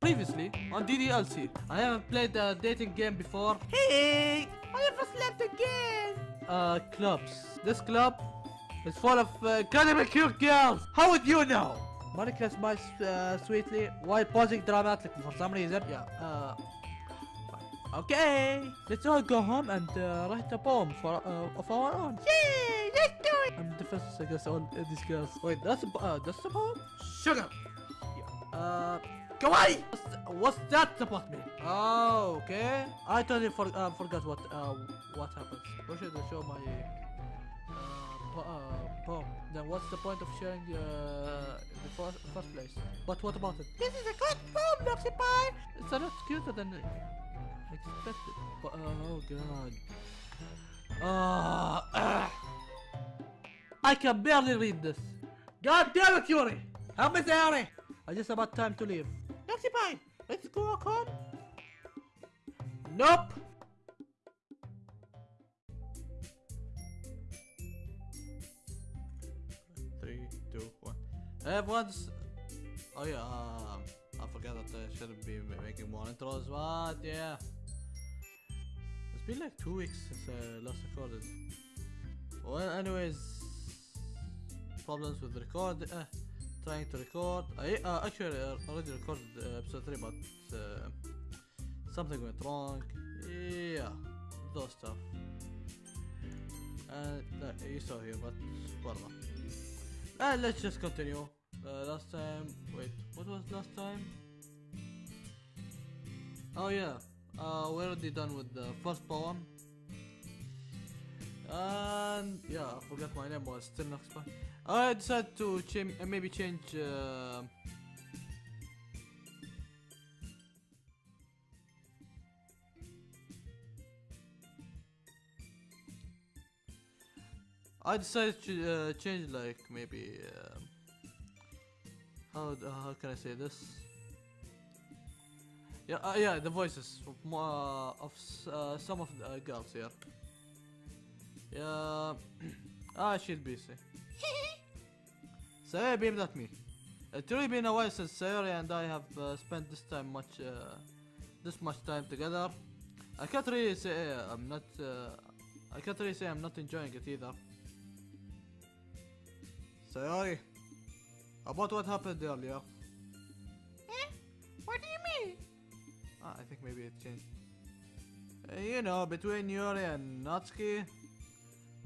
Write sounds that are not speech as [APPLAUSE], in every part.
Previously on DDLC, I haven't played a dating game before. Hey, I never slept again. Uh, clubs. This club is full of uh, incredibly cute girls. How would you know? Monika smiles uh, sweetly while pausing dramatically for some reason. Yeah. Uh. Okay, let's all go home and uh, write a poem for uh, of our own. Yay, let's do it. I'm the defenseless against all these girls. Wait, that's a, uh, that's a poem? Shut up. Yeah. Uh. Kawaii. What's, what's that supposed to mean? Oh, okay. I totally for, uh, forgot what uh, what happens. Why should I show my uh, uh, poem? Then what's the point of sharing uh, in the first, first place? But what about it? This is a good poem, Noxy Pie. It's a lot cuter than I expected. But, uh, oh god. Uh, uh, [COUGHS] I can barely read this. God damn it, Yuri! Help me, Yuri! I just about time to leave. Let's go home. Nope. Three, two, one. Everyone's. Oh yeah. Um, I forgot that I shouldn't be making more intros, but yeah. It's been like two weeks since I last recorded. Well, anyways, problems with record. Uh, trying to record. I uh, actually uh, already recorded uh, episode three, but uh, something went wrong. Yeah, those stuff. And uh, you saw here, but whatever. And let's just continue. Uh, last time, wait, what was last time? Oh yeah, uh, we're already done with the first poem. And yeah, I forgot my name was still not fine. I decided to change, uh, maybe change. Uh, I decided to uh, change like maybe um how how can I say this? Yeah, uh, yeah, the voices of, uh, of uh, some of the uh, girls here. Yeah, [CLEARS THROAT] ah, she's busy. Sayori beamed at me. It's really been a while since Sayori and I have uh, spent this time much, uh, this much time together. I can't really say uh, I'm not. Uh, I can't really say I'm not enjoying it either. Sayori, about what happened earlier? Eh? What do you mean? Ah, I think maybe it changed. Uh, you know, between Yuri and Natsuki.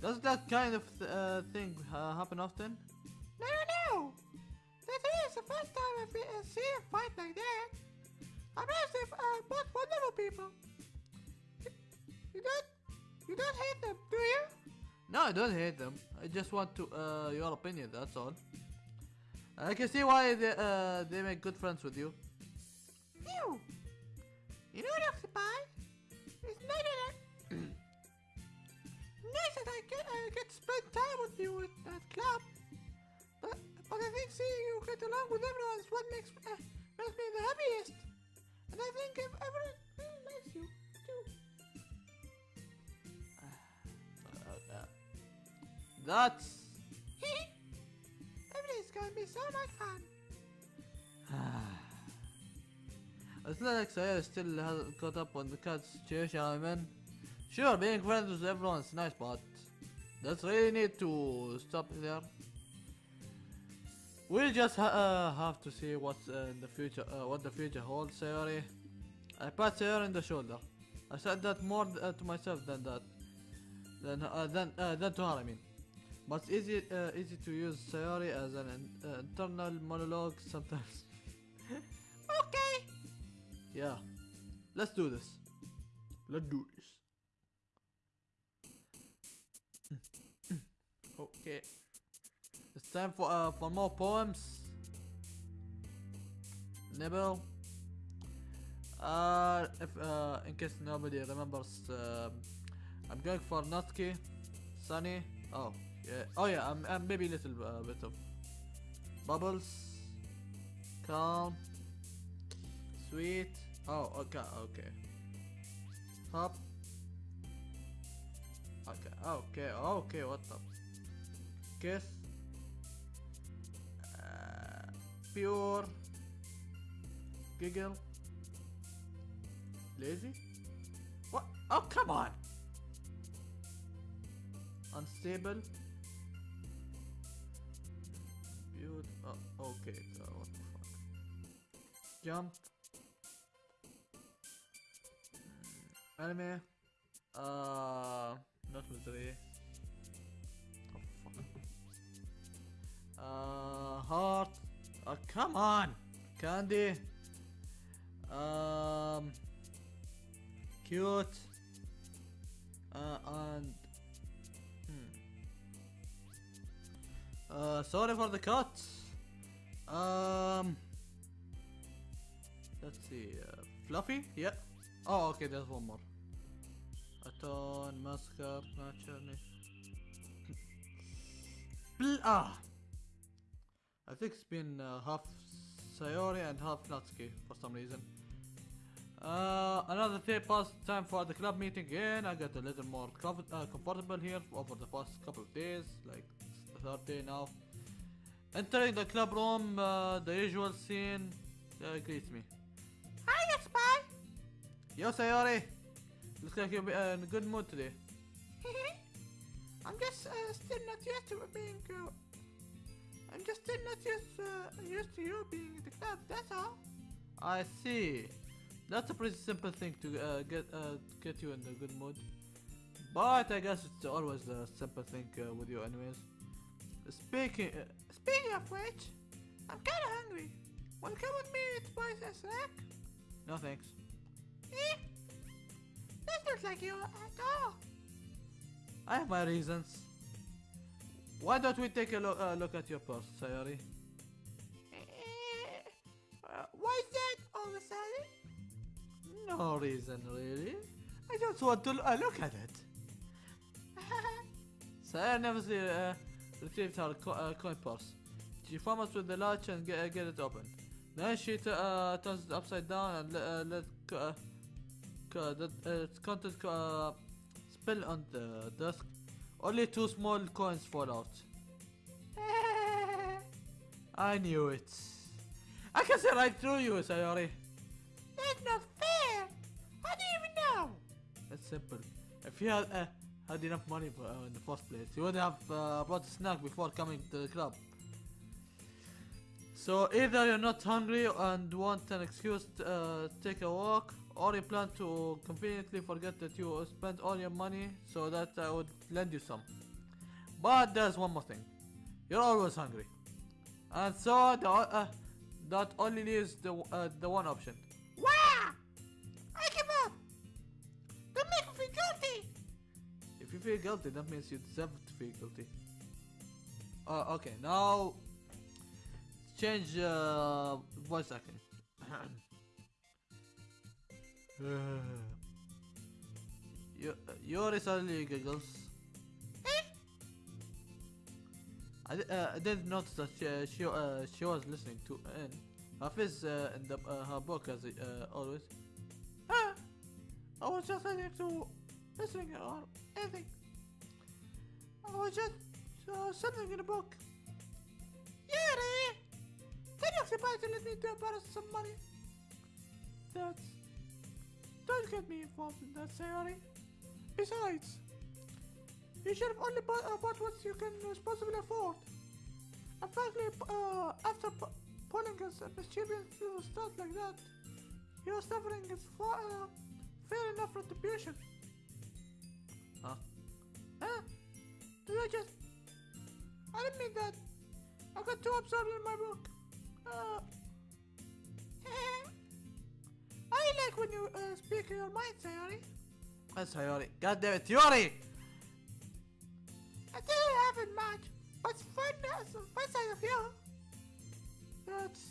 Does that kind of th- uh, thing uh, happen often? No, no, no. This is the first time I've been, uh, seen a fight like that. I'm actually uh, both wonderful people. You, don't, you don't hate them, do you? No, I don't hate them. I just want to uh, your opinion. That's all. I can see why they uh, they make good friends with you. You. You know, Noxy Pie. It's not that [CLEARS THROAT] nice that I get, uh, get to spend time with you at that club. I think seeing you get along with everyone is what makes, uh, makes me the happiest. And I think if everyone really likes you, too. Uh, uh, that's. Everything's gonna be so much fun. [SIGHS] It's not like Sayori still hasn't caught up on the cat situation I'm in. Sure, being friends with everyone is nice, but does really need to stop there. We just ha uh, have to see what's uh, in the future, uh, what the future holds, Sayori. I pat Sayori in the shoulder. I said that more uh, to myself than that, than uh, than uh, than to her. I mean, but it's easy easy to use Sayori as an in- internal monologue sometimes. [LAUGHS] Okay. Yeah. Let's do this. Let's do this. [LAUGHS] okay. It's time for uh for more poems. Nibble. Uh if uh in case nobody remembers um I'm going for Natsuki, Sunny. Oh yeah. Oh yeah, I'm, I'm maybe a little uh, bit of Bubbles. Calm. Sweet. Oh, okay, okay. Hop. Okay, okay, okay, what the? Kiss. Pure. giggle. Lazy? What? Oh, come on! Unstable. Build. Oh, okay. Uh, what the fuck? Jump. Mm, Anime. Uh, not misery. Oh fuck. Uh, heart. Oh, come on! Candy. Um, cute. Uh, and hmm. Uh, sorry for the cut. Um, let's see. Uh, fluffy? Yeah. Oh, okay. There's one more. Aton, Mascar, Naturally. [LAUGHS] Ah. I think it's been uh, half Sayori and half Natsuki for some reason. Uh, another day passed time for the club meeting again. I got a little more uh, comfortable here over the past couple of days, like the third day now. Entering the club room, uh, the usual scene uh, greets me. Hi, Spy! Yo, Sayori! Looks like you're uh, in a good mood today. [LAUGHS] I'm just uh, still not used to being uh, I'm just not used, uh, used to you being at the club, that's all. I see. That's a pretty simple thing to uh, get uh, get you in a good mood. But I guess it's always a simple thing uh, with you anyways. Speaking... Uh, Speaking of which, I'm kinda hungry. Wanna come with me to buy a snack? no thanks. Eh? Doesn't like you at all. I have my reasons. Why don't we take a lo uh, look at your purse, Sayori? Eh, uh, why is that all of a sudden? No reason really. I just want to uh, look at it. [LAUGHS] Sayori never uh, retrieved her co uh, coin purse. She fummels with the latch and get, uh, get it open. Then she uh, turns it upside down and uh, let co uh, the, its content spill on the desk. Only two small coins fall out. [LAUGHS] I knew it. I can see right through you, Sayori. That's not fair. How do you even know? That's simple. If you had, uh, had enough money for, uh, in the first place, you would have uh, bought a snack before coming to the club. So either you're not hungry and want an excuse to uh, take a walk, or you plan to conveniently forget that you spent all your money so that I would lend you some. But there's one more thing. You're always hungry. And so the, uh, that only leaves the, uh, the one option. Wow! I give up. Don't make me feel guilty. If you feel guilty, that means you deserve to feel guilty. Uh, okay, now change uh, voice acting. [CLEARS THROAT] [LAUGHS] you, Yuri suddenly giggles. Eh? I, uh, I didn't notice that she uh, she, uh, she was listening to in. Her face uh, in the, uh, her book as uh, always. Huh? I was just listening to listening or anything. I was just uh, something in a book. Yuri! Tell your supposed to let me to borrow some money. That's... Don't get me involved in that, Sayori. Besides, you should have only bought, uh, bought what you can responsibly afford. And frankly, uh, after pu- pulling us a mischievous little stunt like that, your suffering is far, uh, fair enough retribution. Huh? Huh? Did I just... I didn't mean that. I got too absorbed in my book. Uh... when you uh, speak your mind, Sayori. That's Yuri. God damn it, Yuri! I didn't have it much, but it's fun as fun side of you. That's...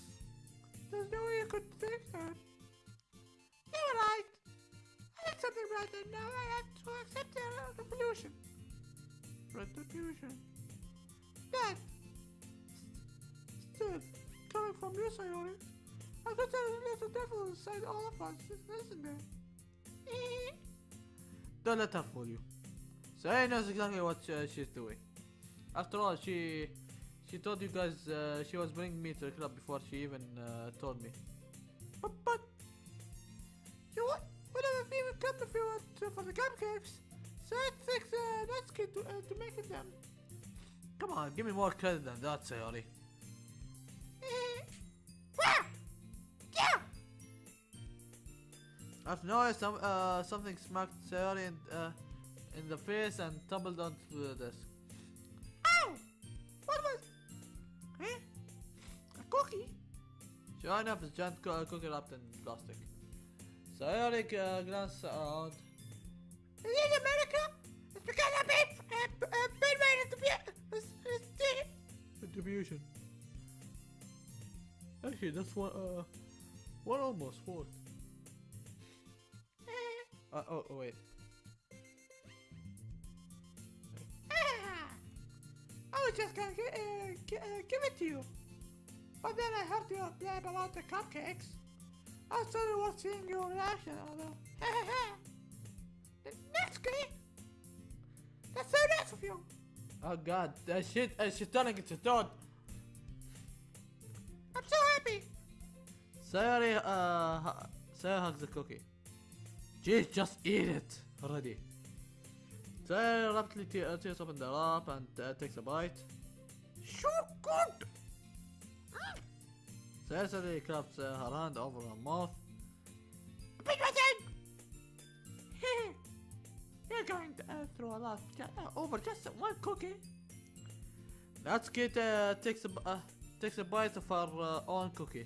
There's no way you could think that. You're right. I did something right and now I have to accept the retribution. Retribution. That... Still, coming from you, Sayori, I tell a little devil inside all of us, isn't there? Eh? Don't let her fool you. Sayori knows exactly what uh, she's doing. After all, she she told you guys uh, she was bringing me to the club before she even uh, told me. But, but you what? Whatever people come if you want to, for the cupcakes. So it takes uh, Natsuki to, uh, to make them. Come on, give me more credit than that, Sayori. After noise, some, uh, something smacked Sayori in, uh, in the face and tumbled onto the desk. Ow! What was? Eh? A cookie? Sure enough, it's giant co- cookie wrapped in plastic. Sayori uh, glanced around. Is it America? It's because I've been, uh, been made the be- uh, uh, Distribution. Actually, that's one, uh, one almost worked. Uh, Uh, oh, oh, wait. ah. I was just gonna gi- uh, gi- uh, give it to you. But then I heard you blab about the cupcakes. I started watching your reaction, although. Natsuki! That's so nice of you! Oh god, that shit, uh, she's turning into Toad. I'm so happy! Sayori, uh, Sayori hugs the cookie. Jeez, just eat it already. Sayori rapidly te- tears open the wrap and uh, takes a bite. So good! Mm. Sayori suddenly claps uh, her hand over her mouth. Big [LAUGHS] button! You're going to, uh, through a lot uh, over just one cookie. Natsuki uh, takes a uh, takes a bite of her uh, own cookie.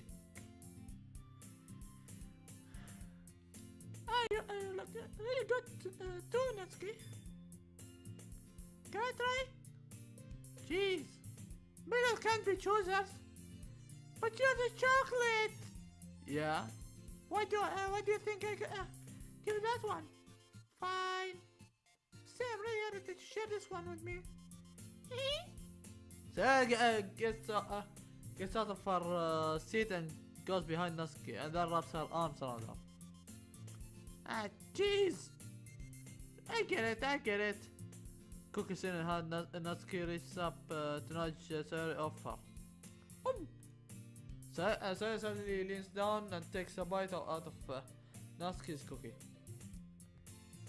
Really good uh, too, Natsuki. Can I try? Jeez, middle can't be choosers. But you're the chocolate. Yeah. Why do uh, why do you think I g- uh, give that one? Fine. Say I'm really honored that you share this one with me. [LAUGHS] Sayori uh, gets uh, uh, gets out of her uh, seat and goes behind Natsuki and then wraps her arms around her. Ah, jeez. I get it, I get it. Cookies in her hand, Nat- Natsuki reaches up uh, to nudge uh, Sayori off her. Um, Sa- uh, Sayori suddenly leans down and takes a bite out of uh, Natsuki's cookie.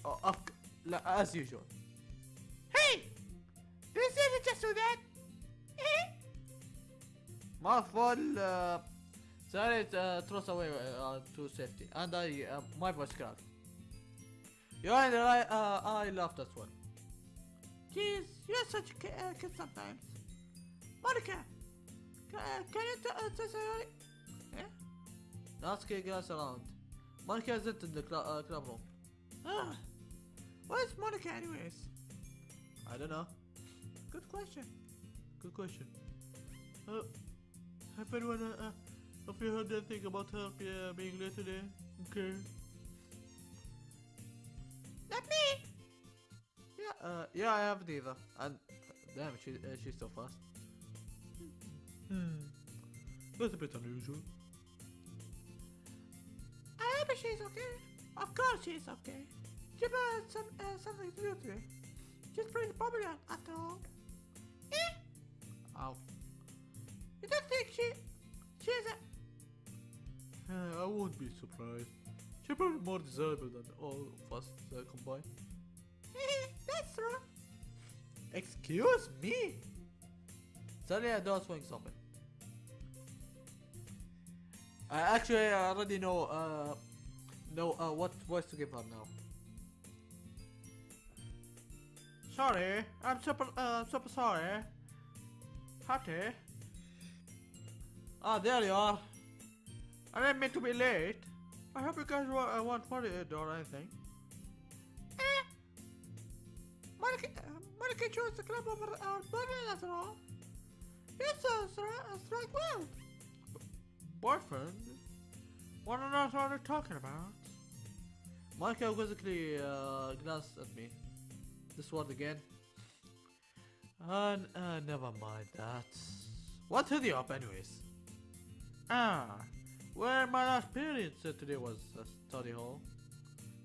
Oh, c- la- as usual. hey! This isn't just do that. Eh? Mouthful, uh, Sayori uh, throws away uh, to safety, and I, uh, my voice cracked. You and I, uh, I laughed as well. Jeez, you're such a ki- uh, kid sometimes. Monika, can, uh, can you t- uh, tell Sayori? Eh? Natsuki glanced around. Monika isn't in the cl- uh, club room. Ah, where's Monika anyways? I don't know. Good question. Good question. Uh, have anyone, uh, uh, have you heard anything about her uh, being late today? Okay. Uh, yeah, I haven't either. And, damn, she, uh, she's so fast. Hmm. That's a bit unusual. I hope she's okay. Of course she's okay. Give her some, uh, something to do today. She's pretty popular after all. Eh? Ow. You don't think she... She's a... Uh, I won't be surprised. She's probably more desirable than all of us uh, combined. [LAUGHS] Excuse me? Suddenly a door swings open. I actually already know uh know uh, what voice to give her now. Sorry, I'm super uh super sorry. Hattie. Ah, there you are. I didn't mean to be late. I hope you guys wa- uh, won't worry or anything. Monika, uh, chose the club over our boyfriend after all. Yes, sir, stri- strike well. Boyfriend? What on earth are they talking about? Monika quizzically uh, glanced at me. This word again. And uh, never mind that. What hit you up, anyways? Ah, where my last period said today was a study hall.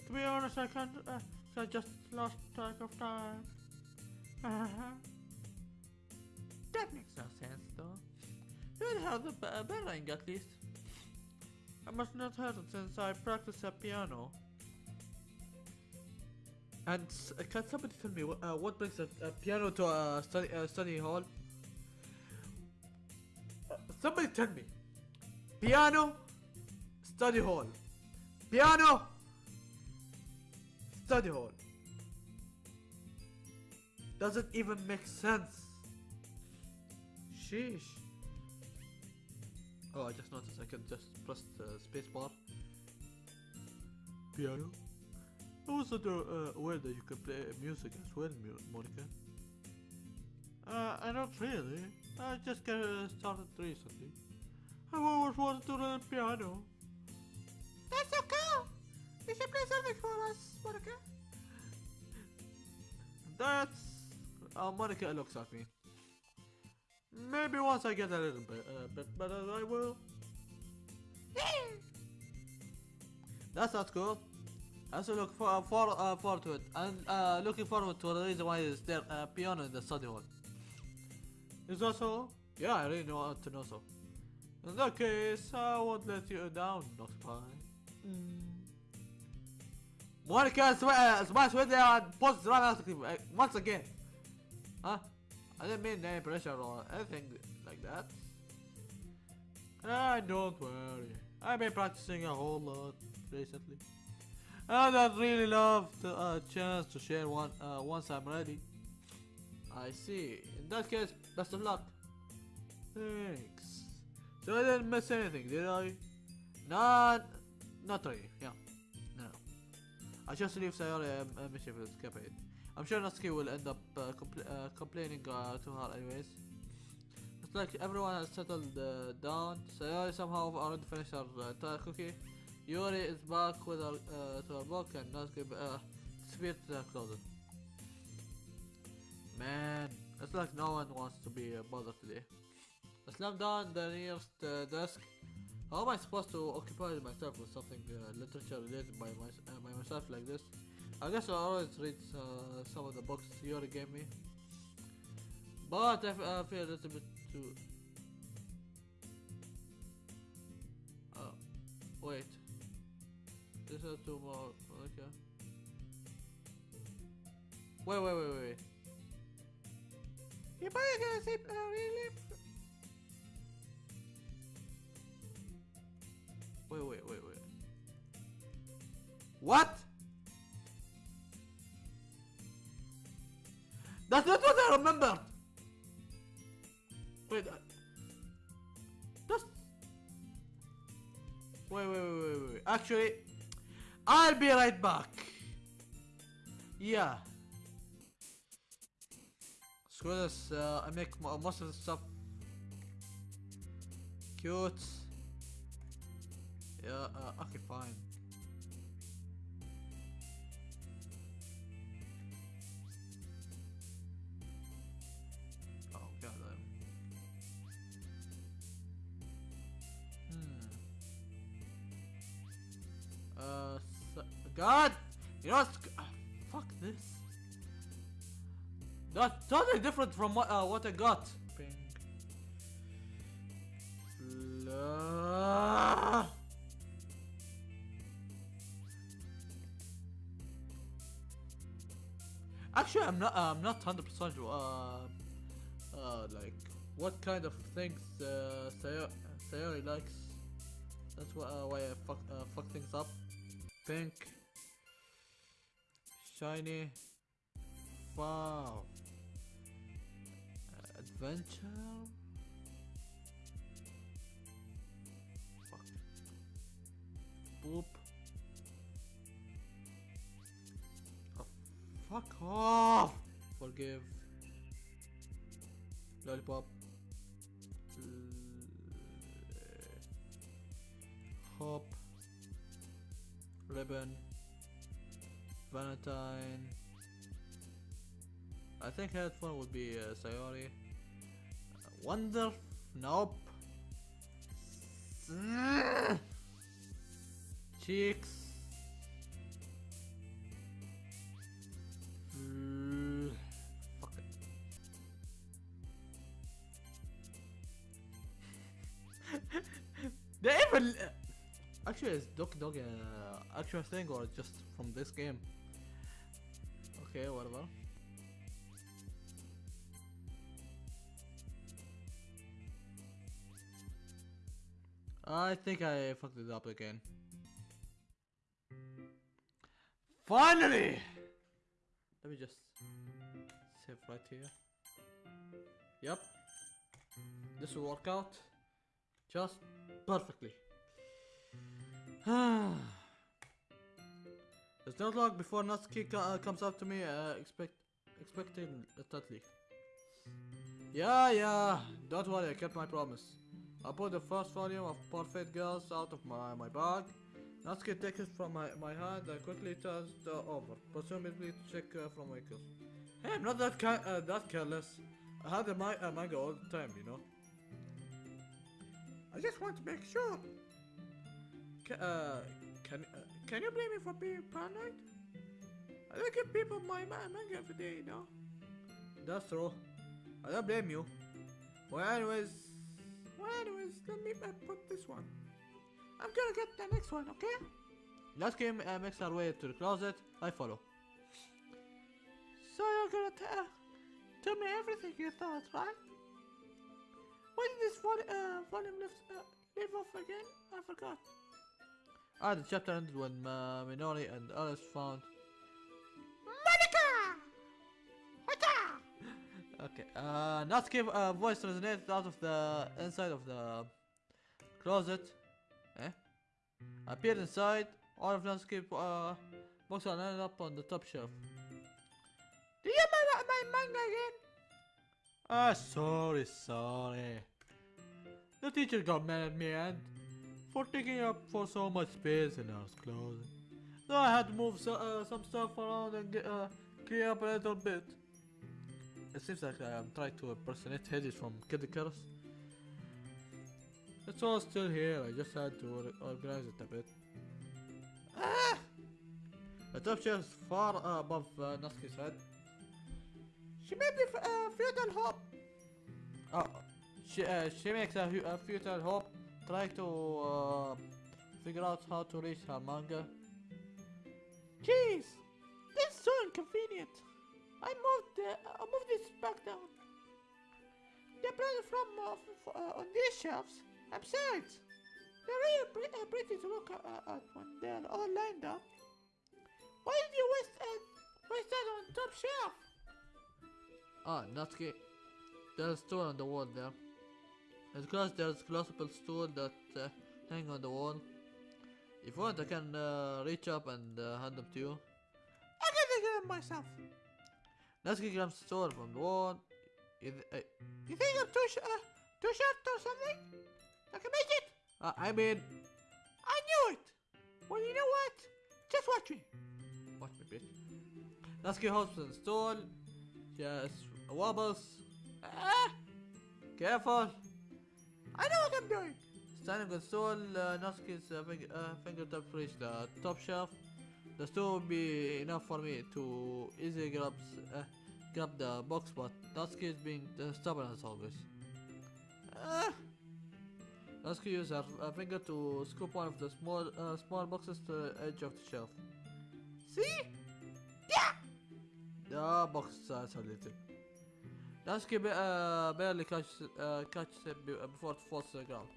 To be honest, I can't. Uh, I just lost track of time. That makes no sense, though. You'd have the b- ring at least. I must not hurt it since I practice at piano. And uh, can somebody tell me uh, what brings a, a piano to a study, uh, study hall? Uh, somebody tell me. Piano, study hall. Piano, study hall. Doesn't even make sense. Sheesh. Oh, I just noticed I can just press the spacebar. Piano. I was not uh, aware that you can play music as well, Mu- Monika. Uh, I don't really. I just got uh, started recently. I've always wanted to learn piano. That's so cool! You play something for us, Monika. That's... Uh, Monika looks at me. Maybe once I get a little bit, uh, bit better, I will. Yeah! That sounds cool. I also look for, for, uh, forward to it. And uh, looking forward to the reason why is there uh, piano in the study hall. Is that so? Yeah, I really want to know so. In that case, I won't let you down, Noctopi. Monika, sma- uh, smash with and post dramatically uh, once again. Huh? I didn't mean any pressure or anything like that. Ah, don't worry. I've been practicing a whole lot recently. And I'd really love the uh, chance to share one uh, once I'm ready. I see. In that case, best of luck. Thanks. So I didn't miss anything, did I? Not, not really. Yeah. I just leave Sayori um, uh, mission. I'm sure Natsuki will end up uh, compl- uh, complaining uh, to her anyways. It's like everyone has settled uh, down. Sayori somehow already finished her uh, entire cookie. Yuri is back with her uh, to her book and Natsuki uh, disappeared to the closet. Man, it's like no one wants to be uh, bothered today. I slammed down the nearest uh, desk. How am I supposed to occupy myself with something uh, literature related by, my, uh, by myself like this? I guess I always read uh, some of the books Yuri gave me. But I I feel a little bit too... Oh, wait. This has two more, okay. Wait, wait, wait, wait. Probably gonna say, uh, really? Wait, wait, wait, wait. What? That's not what I remembered. Wait. Uh, that's. Wait, wait, wait, wait, wait. Actually, I'll be right back. Yeah. Screw this. Uh, I make mo- most of the stuff cute. Yeah, uh, okay, fine. Oh, god damn. Hmm. Uh, s- God! You know. Uh, fuck this. That's totally different from what, uh, what I got. Actually, I'm not. I'm not hundred percent. Uh, uh, like what kind of things uh, Sayo- Sayori likes. That's why, uh, why I fuck uh, fuck things up. Pink, shiny. Wow. Adventure. Fuck. Boop. Fuck off! Forgive. Lollipop. Hop. Ribbon. Valentine. I think headphone would be uh, Sayori. Wonder. Nope. Cheeks. They even Actually, is Doki Dog uh, actual thing or just from this game? Okay, whatever. I think I fucked it up again. Finally! Let me just save right here. Yep. This will work out just perfectly. [SIGHS] There's no log before Natsuki uh, comes up to me, uh, expect, expecting totally. Yeah, yeah, don't worry, I kept my promise. I put the first volume of Parfait Girls out of my, my bag. Natsuki takes it from my, my hand and quickly turns it over, presumably to check uh, from Michael. Hey, I'm not that uh, that careless. I had a uh, manga all the time, you know. I just want to make sure. Ca- uh, can uh, Can you blame me for being paranoid? I look at people my ma- manga every day, you know. that's true. I don't blame you. Well, anyways, Well, anyways, let me uh, put this one. I'm gonna get the next one, okay? Natsuki uh, makes her way to the closet. I follow. So you're gonna tell tell me everything you thought, right? When did this vol- uh, volume live, uh, live off again? I forgot. Ah, the chapter ended when uh, Minori and Alice found. Monika! Hata! [LAUGHS] Okay, uh, Natsuki uh, voice resonated out of the inside of the closet. Eh? Appeared inside. All of Natsuki uh, books are lined up on the top shelf. Do you remember my manga again? Ah, sorry, sorry. The teacher got mad at me and for taking up for so much space in our closet. So I had to move so, uh, some stuff around and get, uh, clear up a little bit. It seems like I'm trying to impersonate Hades from Kid Icarus. It's all still here, I just had to organize it a bit. Ah! The shelf is far uh, above uh, Natsuki's head. She made me uh, feel that hope. Oh, she, uh, she makes a, a futile hope, trying to uh, figure out how to reach her manga. Jeez, this is so inconvenient. I moved uh, I moved this back down. They're from uh, uh, on these shelves. Besides, they're really pre- uh, pretty to look uh, at when they're all lined up. Why did you waste uh, waste that on top shelf? Ah, Natsuki, there's stool on the wall there. As close there's a closable stool that uh, hang on the wall. If you want, I can uh, reach up and uh, hand them to you. I can take it myself. Let's get the stool from the wall. You th- You think I'm too sh- uh, too short or something? I can make it. uh, I mean, I knew it. Well, you know what? Just watch me. Watch me, bitch. Natsuki hops on the stool. Just wobbles. Ah, Careful. I know what I'm doing. Standing on the stool, uh, uh, fing- uh, fingertips reach the top shelf. The stool will be enough for me to easily grab, uh, grab the box, but Natsuki is being uh, stubborn as always. Ah! Natsuki uses her uh, finger to scoop one of the small uh, small boxes to the edge of the shelf. See? Yeah. The box is isolated. Natsuki ba- uh, barely catches, uh, catches it uh, before it falls to the ground.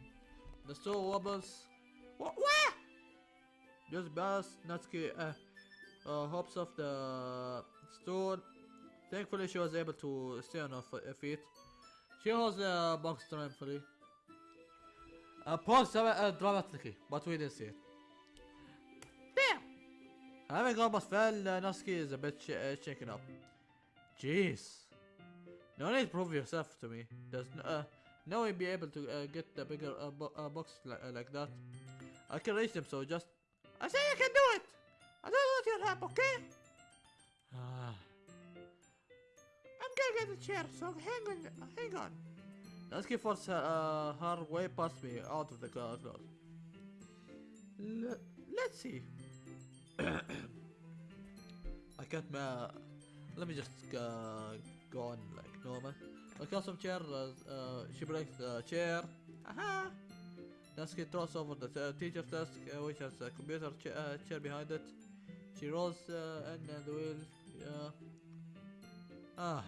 The stool wobbles. Wh- where? Just balance, Natsuki uh, uh, hops off the stool. Thankfully, she was able to stay on her feet. She holds the box triumphantly. Uh, pause dra- uh, dramatically, but we didn't see it. There. Having almost fell, uh, Natsuki is a bit sh- uh, shaken up. Jeez. No need to prove yourself to me. There's no, uh, no be able to uh, get the bigger uh, bo- uh, box li- uh, like that. I can reach them, so just I say I can do it. I don't want your help, okay? Ah. I'm gonna get a chair, so hang on. Hang on. Natsuki forces her, uh, her way past me out of the closet. Let's see. [COUGHS] I can't. Uh, let me just uh, go on like. I got some chair. Uh, uh, she breaks the chair. Aha! Natsuki throws over the uh, teacher's desk, uh, which has a computer cha uh, chair behind it. She rolls uh, in and the wheel. Yeah. Ah.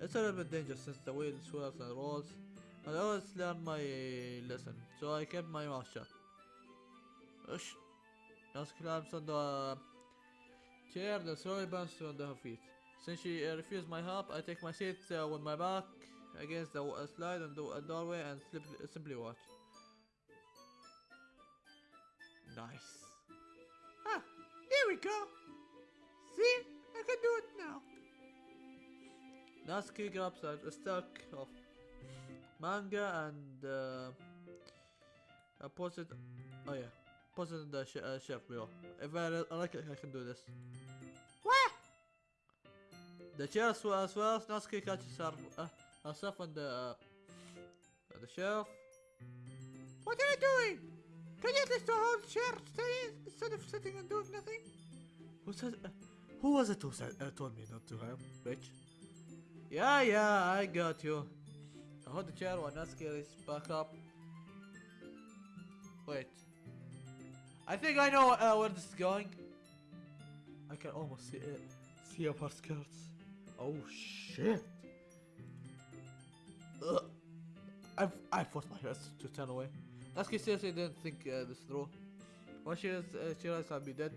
It's a little bit dangerous since the wheel swirls and rolls. I always learn my lesson, so I kept my mouth shut. Ush. Natsuki climbs on the chair, then slowly bounces on her feet. Since she uh, refused my help, I take my seat uh, with my back against the uh, slide and the doorway and slip, simply watch. Nice. Ah, here we go. See, I can do it now. Natsuki grabs a, a stack of manga and uh, puts it. Oh yeah, puts it in the sh uh, shelf below. If I, I like it, I can do this. The chair swells, swells. Natsuki catches her, uh, herself on the uh, on the shelf. What are you doing? Can you at least hold chair instead of sitting and doing nothing? Who said? Uh, who was it who said, uh, told me not to help, bitch? Yeah, yeah, I got you. I hold the chair while Natsuki is back up. Wait. I think I know uh, where this is going. I can almost see it. See up her skirts. Oh shit. Ugh. I've I forced my hands to turn away. Natsuki seriously didn't think uh, this through. When she, is, uh, she realized I'd be dead.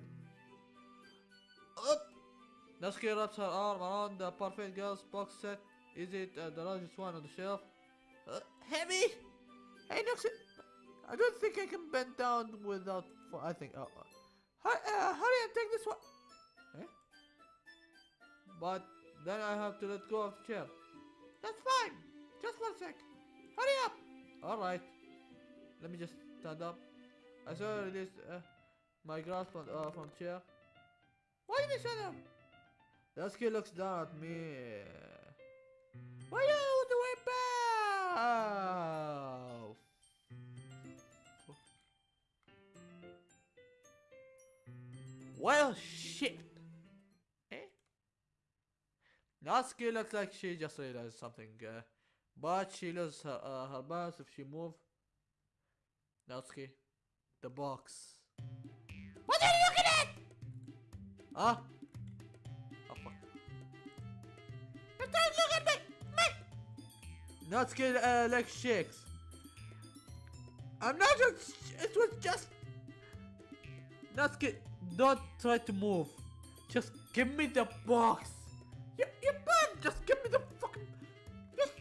Up! Wraps her arm around the Parfait Girl's box set. Is it uh, the largest one on the shelf? Uh, heavy! Hey, Natsuki! I don't think I can bend down without. I think. Uh, uh, hurry and take this one! Eh? But then I have to let go of the chair. That's fine. Just one sec. Hurry up. Alright. Let me just stand up. I saw release uh, my grasp on, uh, from chair. Why did you shut up? Natsuki looks down at me. Why you the way back? Well, shit. Natsuki looks like she just realized something, uh, but she loses her, uh, her balance if she move. Natsuki, the box. What are you looking at? Ah? Oh fuck. You don't look at me. Me. Natsuki uh, leg shakes. I'm not just. It was just. Natsuki, don't try to move. Just give me the box.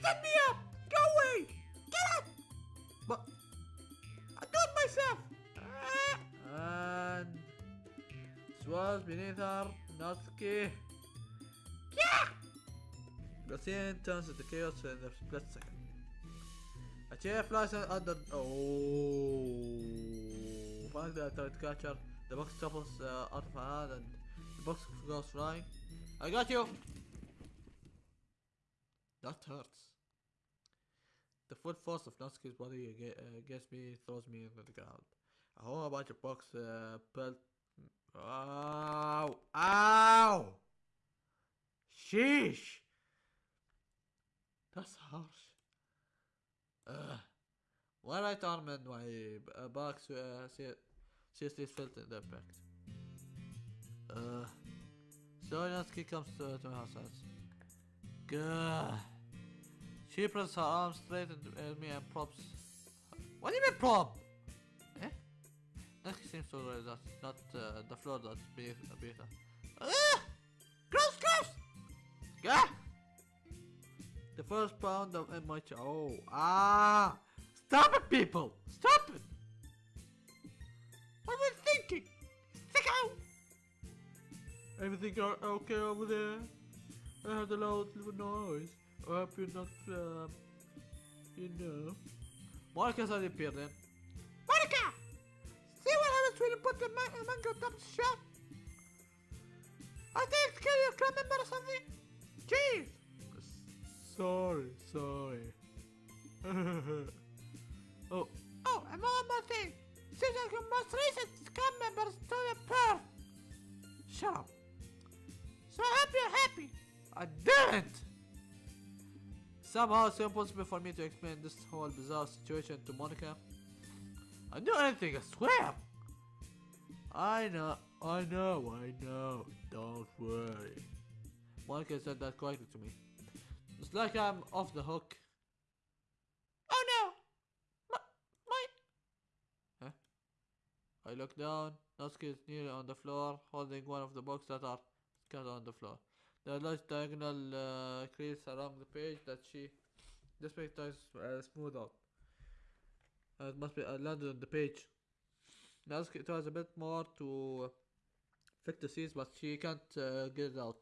Set me up. Go away. Get up. But I do it myself. Ah. and swirls beneath her. Natsuki. Yeah. The scene turns into chaos in a split second. A chair flies un- under. Oh! Finally, I tried to catch her. The box topples uh, out of her hand and the box goes flying. I got you! That hurts. The force of Natsuki's body uh, against me throws me into the ground. A whole bunch of box uh, pelt. Ow! Ow! Sheesh! That's harsh. Ugh. Right arm and my uh, back uh, se- seriously felt the impact. Uh, so Natsuki comes to, to my house. Gah. She presses her arm straight at me and props. What do you mean prop? Eh? Natsuki seems to realize that it's not uh, the floor that's beneath, beneath her. Ah! Gross, gross! Gah! The first pound of my oh ah! Stop it, people! Stop it! What was thinking? Sicko. Everything o- okay over there? I heard a loud little noise. I hope you're not, uh, you know. Monika suddenly appeared then. Monika. See what happens when you put the man- uh, mango top shop? I think it's a club member or something. Jeez. Sorry, sorry. oh, Oh, and one more thing. Like your most recent club members to the perf. shut up. Somehow it's impossible for me to explain this whole bizarre situation to Monika. I do anything, I swear. I know, I know, I know. Don't worry. Monica said that quietly to me. It's like I'm off the hook. Oh no! My, my, I look down. Natsuki is nearly on the floor, holding one of the books that are scattered on the floor. Are large diagonal uh, crease along the page that she this page tries uh, smooth out. Uh, it must be uh, landed on the page. Natsuki tries a bit more to fix the seams, but she can't uh, get it out.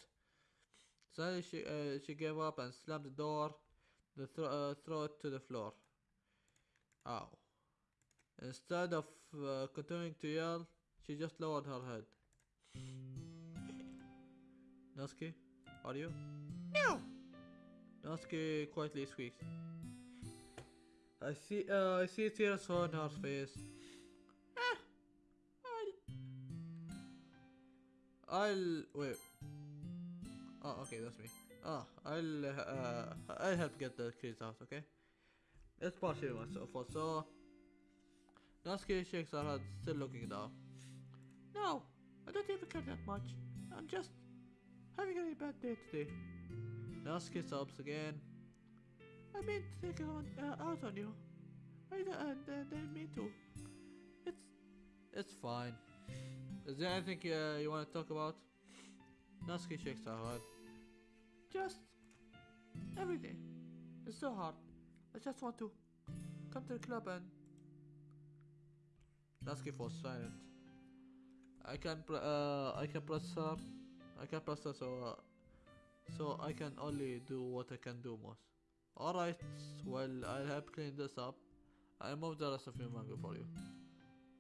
Suddenly she uh, she gave up and slammed the door, the thro- uh, throw it to the floor. Ow. Instead of uh, continuing to yell, she just lowered her head. Natsuki, are you? no! Natsuki quietly squeaks. I see, uh, I see tears on her face. Ah, I'll, I'll wait. Oh, okay, that's me. Ah, I'll uh, I'll help get the keys out. Okay. It's partially my fault. So Natsuki shakes her head, still looking down. no, I don't even care that much. I'm just having a really bad day today. Natsuki sobs again. I mean to take it on, uh, out on you. I d- uh, didn't mean to. It's It's fine. Is there anything uh, you want to talk about? Natsuki shakes her head. just everything. It's so hard. I just want to come to the club and Natsuki falls silent. I can uh, I can press her. I can her so uh, so I can only do what I can do most. Alright, well I'll help clean this up. I'll move the rest of your manga for you.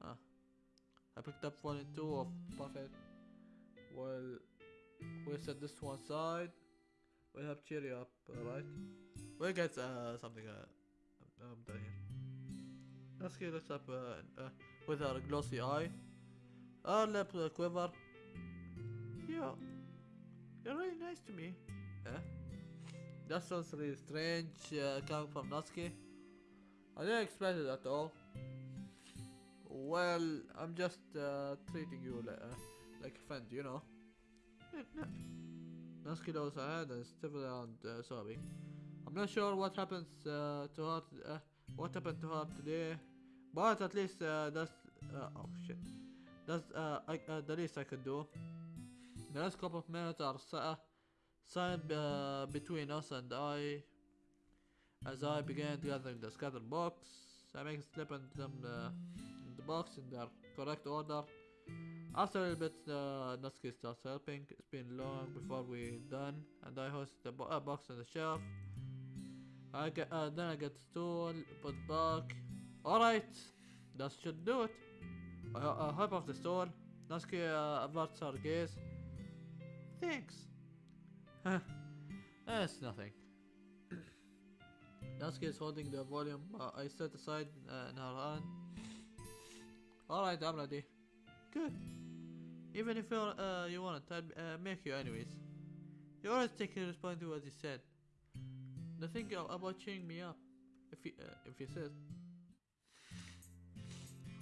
Ah. I picked up volume 2 of Parfait. Well, we set this one side. We'll help cheer you up, alright? We'll get uh, something uh, I'm, I'm done here. Natsuki looks up uh, uh, with our glossy eye. Our lip quiver. you, you're really nice to me. Eh? That sounds really strange uh, coming from Natsuki. I didn't expect it at all. Well, I'm just uh, treating you like, uh, like a friend, you know. No, Natsuki lowers her head and steps around uh, sobbing. I'm not sure what happens uh, to her, uh, what happened to her today, but at least uh, that's uh, oh shit, that's uh, I, the least I could do. The last couple of minutes are uh, uh, between us and I. As I began gathering the scattered box, I make a slip into them uh, in the box in their correct order. After a little bit, uh, Natsuki starts helping. It's been long before we're done, and I hoist the bo- uh, box on the shelf. I get, uh, then I get the stool, put back. Alright, that should do it. I, I hop off the stool. Natsuki uh, averts her gaze. Thanks. Huh. That's nothing. Natsuki is holding the volume uh, I set aside uh, in her hand. Alright, I'm ready. Good. Even if you're, uh, you want it, I'll uh, make you anyways. You always take responsibility to what you said. The thing about cheering me up, if you, uh, if you said.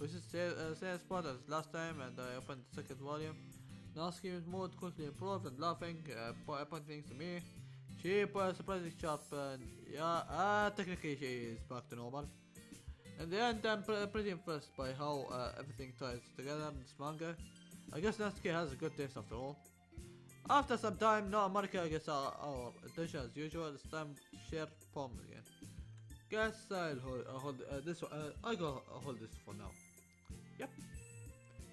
We should say, uh, same spot as last time and I opened the second volume. Natsuki's mood quickly improved and laughing, uh, po- pointing things to me. She was surprisingly sharp and yeah, uh, technically she is back to normal. In the end, I'm pre- pretty impressed by how uh, everything ties together in this manga. I guess Natsuki has a good taste after all. After some time, Monika gets our, our attention as usual. It's time share poems again. Guess I'll hold, uh, hold uh, this. Uh, I go uh, hold this for now. Yep.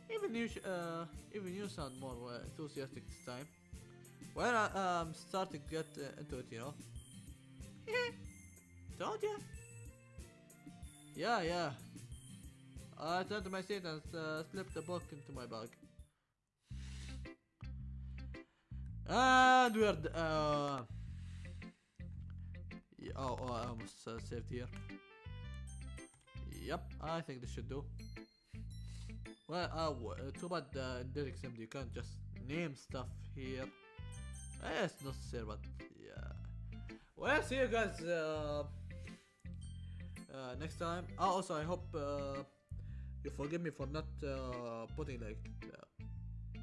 Even you, uh, even you sound more uh, enthusiastic this time. Well, I, um, starting to get uh, into it, you know. Told ya. Yeah, yeah. I turned to my seat and uh, slipped the book into my bag. And we're d- uh. yeah, oh, oh, I almost uh, saved here. Yep, I think this should do. Well, uh, too bad uh, in Derek Sim you can't just name stuff here. Uh, it's not necessary, but yeah. Well, see you guys uh, uh, next time. Oh, also, I hope uh, you forgive me for not uh, putting like the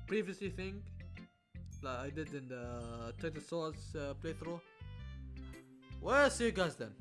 previously thing like I did in the Titan Souls uh, playthrough. Well, see you guys then.